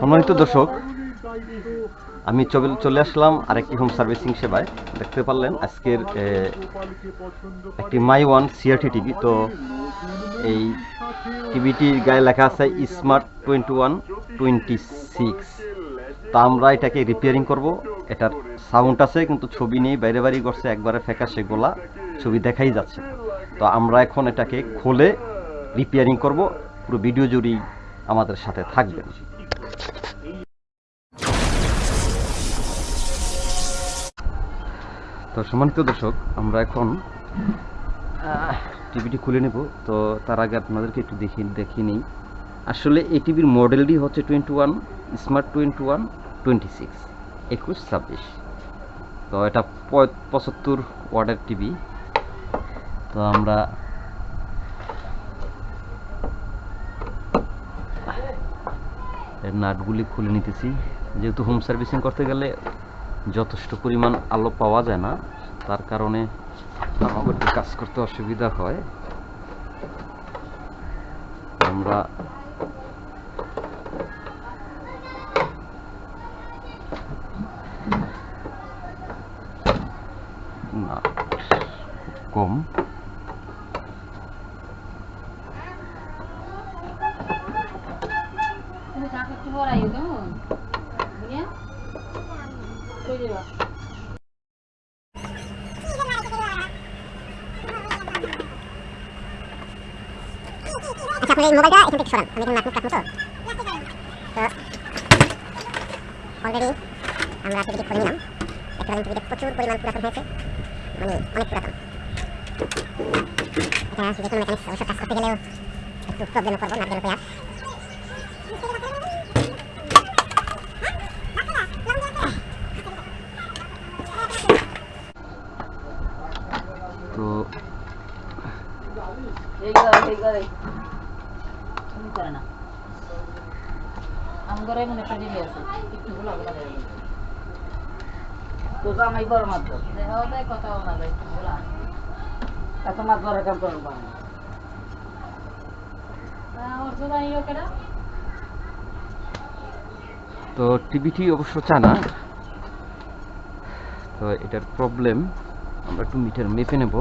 সম্মানিত দর্শক, আমি চলে আসলাম আরেকটি হোম সার্ভিসিং সেবায়। দেখতে পারলেন আজকের একটি মাই ওয়ান সিআরটি টিভি তো এই টিভিটির গায়ে লেখা আছে smart twenty one twenty six তা আমরা এটাকে রিপেয়ারিং করব। এটার সাউন্ড আছে, কিন্তু ছবি নেই, বাইরে বাড়ি করছে, একবারে ফ্যাকাশে গোলা ছবি দেখাই যাচ্ছে। তো আমরা এখন এটাকে খুলে রিপেয়ারিং করব। পুরো ভিডিও জুড়েই আমাদের সাথে থাকবেন। তো সম্মানিত দর্শক, আমরা এখন টিভিটি খুলে নেব। তো তার আগে আপনাদেরকে একটু দেখি দেখি নিই। আসলে এই টিভির মডেলটি হচ্ছে twenty one, smart twenty one, twenty six, একুশ ছাব্বিশ। তো এটা পঁচাত্তর ওয়ার্ডের টিভি। তো আমরা নাটগুলি খুলে নিতেছি। যেহেতু হোম সার্ভিসিং করতে গেলে যথেষ্ট পরিমাণ আলো পাওয়া যায় না, তার কারণে আমাদের কাজ করতে অসুবিধা হয়। আমরা পড়াইও কেমন বুঝিয়া কই দেবা? আচ্ছা আপনার এই মোবাইলটা এখান থেকে সরান। আমি এখানে নাটক রাখব তো। অলরেডি আমরা টিভিটি খুলে নিলাম। একটা টিভিতে প্রচুর পরিমাণ পুরাতন হয়েছে। মানে অনেক পুরাতন। এটা মেকানিক্স অবশ্য কাজ করতে গেলেও একটু প্রবলেমে পড়ব নাট গেল পেয়ার তো এই গো এই গো তুমি করে না আম ঘরে মনে একটা জিনিস আছে একটু গুলো গুলো দেয় তো জামাই বড় মাছ দেখাও দেয় কথাও না দেয় বলা এত মাছ ধরে কাম করব ওর তো জানিও কেনা তো টিভিটি অবশ্য চানা। তো এটার প্রবলেম আমরা একটু মিটার মেপে নেব।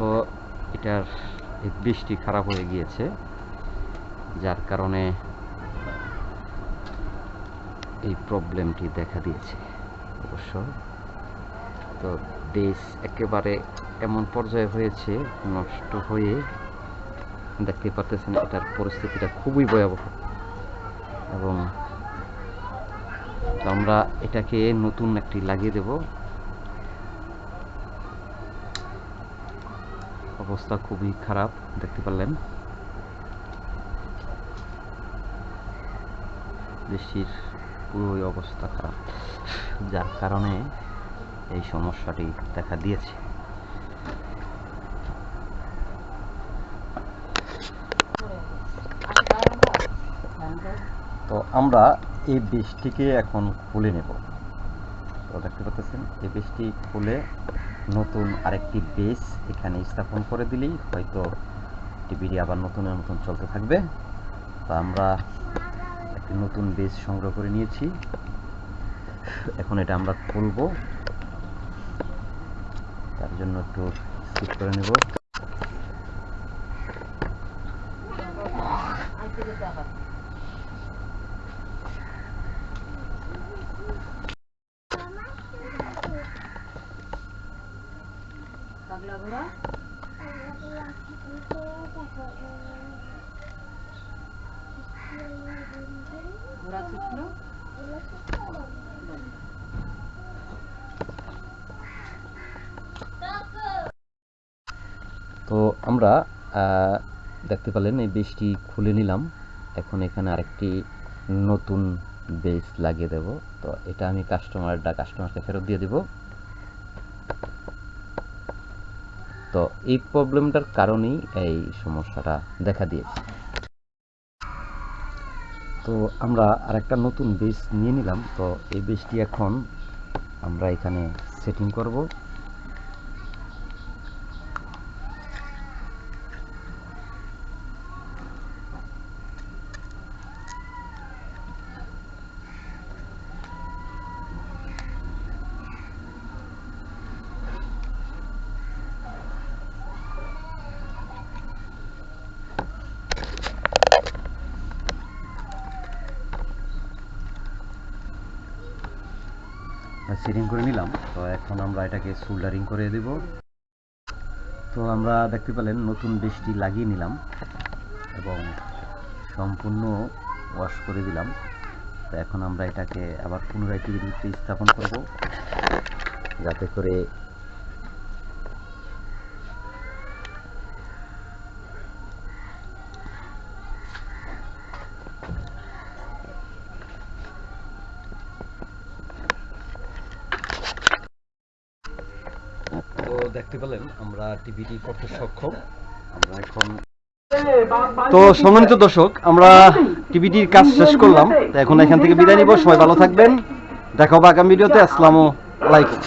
তো এটার বৃষ্টি খারাপ হয়ে গিয়েছে, যার কারণে এই প্রবলেমটি দেখা দিয়েছে অবশ্য। তো দেশ একেবারে এমন পর্যায়ে হয়েছে, নষ্ট হয়ে দেখতে পারতেছেন এটার পরিস্থিতিটা খুবই ভয়াবহ। এবং আমরা এটাকে নতুন একটি লাগিয়ে দেব। অবস্থা খুবই খারাপ, দেখতে পারলেন। বৃষ্টির পুরোই অবস্থা খারাপ, যার কারণে এই সমস্যাটি দেখা দিয়েছে। তো আমরা এই বৃষ্টিকে এখন খুলে নেব। তো দেখতে পাচ্ছেন, এই বৃষ্টি খুলে নতুন আরেকটি বেস এখানে স্থাপন করে দিলেই হয়তো টিভিটি আবার নতুন নতুন চলতে থাকবে। তো আমরা একটি নতুন বেস সংগ্রহ করে নিয়েছি। এখন এটা আমরা খুলব। তার জন্য একটু স্কিপ করে নেব। পাগলা ঘোড়া? ঘোড়া ছুটলো? তো আমরা দেখতে পেলেন এই বেসটি খুলে নিলাম। এখন এখানে আরেকটি নতুন বেস লাগিয়ে দেব। তো এটা আমি কাস্টমারটা কাস্টমারকে ফেরত দিয়ে দিব। তো এই প্রবলেমটার কারণেই এই সমস্যাটা দেখা দিয়েছে। তো আমরা আরেকটা নতুন বেস নিয়ে নিলাম। তো এই বেসটি এখন আমরা এখানে সেটিং করব। সেটিং করে নিলাম। তো এখন আমরা এটাকে সোল্ডারিং করে দেব। তো আমরা দেখতে পেলেন নতুন বেশটি লাগিয়ে নিলাম এবং সম্পূর্ণ ওয়াশ করে দিলাম। তো এখন আমরা এটাকে আবার পুনরায় টিভির স্থাপন করব, যাতে করে তো দেখতে পেলেন আমরা টিভিটি করতে সক্ষম। আমরা এখন তো সম্মানিত দর্শক আমরা টিভিটির কাজ শেষ করলাম। তো এখন এখান থেকে বিদায় নিব। সবাই ভালো থাকবেন। দেখা হবে আগামী ভিডিওতে। আসসালামু আলাইকুম।